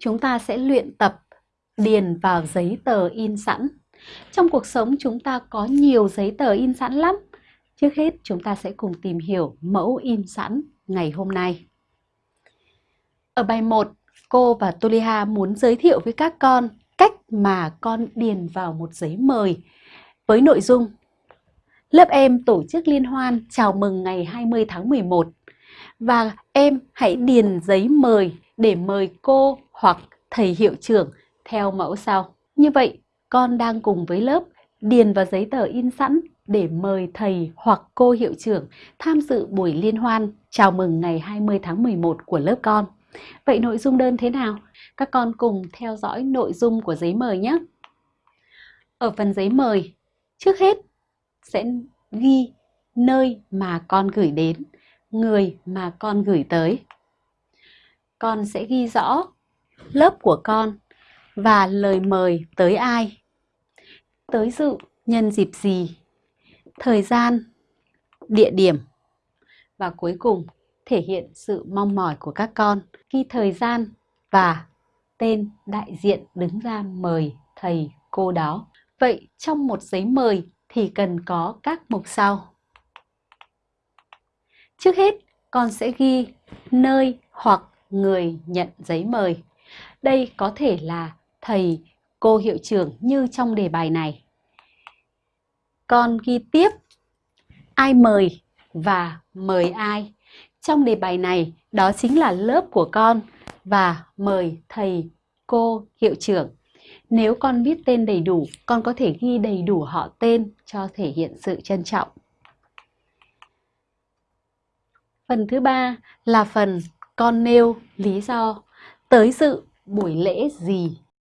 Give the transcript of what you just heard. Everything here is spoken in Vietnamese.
chúng ta sẽ luyện tập điền vào giấy tờ in sẵn. Trong cuộc sống chúng ta có nhiều giấy tờ in sẵn lắm. Trước hết chúng ta sẽ cùng tìm hiểu mẫu in sẵn ngày hôm nay. Ở bài 1, cô và Tuliha muốn giới thiệu với các con cách mà con điền vào một giấy mời với nội dung Lớp em tổ chức liên hoan chào mừng ngày 20 tháng 11 và em hãy điền giấy mời để mời cô hoặc thầy hiệu trưởng theo mẫu sau. Như vậy, con đang cùng với lớp điền vào giấy tờ in sẵn để mời thầy hoặc cô hiệu trưởng tham dự buổi liên hoan chào mừng ngày 20 tháng 11 của lớp con. Vậy nội dung đơn thế nào? Các con cùng theo dõi nội dung của giấy mời nhé. Ở phần giấy mời, trước hết sẽ ghi nơi mà con gửi đến, người mà con gửi tới. Con sẽ ghi rõ lớp của con và lời mời tới ai, tới dự nhân dịp gì, thời gian, địa điểm và cuối cùng thể hiện sự mong mỏi của các con khi thời gian và tên đại diện đứng ra mời thầy cô đó. Vậy trong một giấy mời thì cần có các mục sau. Trước hết, con sẽ ghi nơi hoặc người nhận giấy mời. Đây có thể là thầy, cô hiệu trưởng như trong đề bài này. Con ghi tiếp ai mời và mời ai. Trong đề bài này, đó chính là lớp của con và mời thầy, cô, hiệu trưởng. Nếu con biết tên đầy đủ, con có thể ghi đầy đủ họ tên cho thể hiện sự trân trọng. Phần thứ ba là phần con nêu lý do tới dự buổi lễ gì?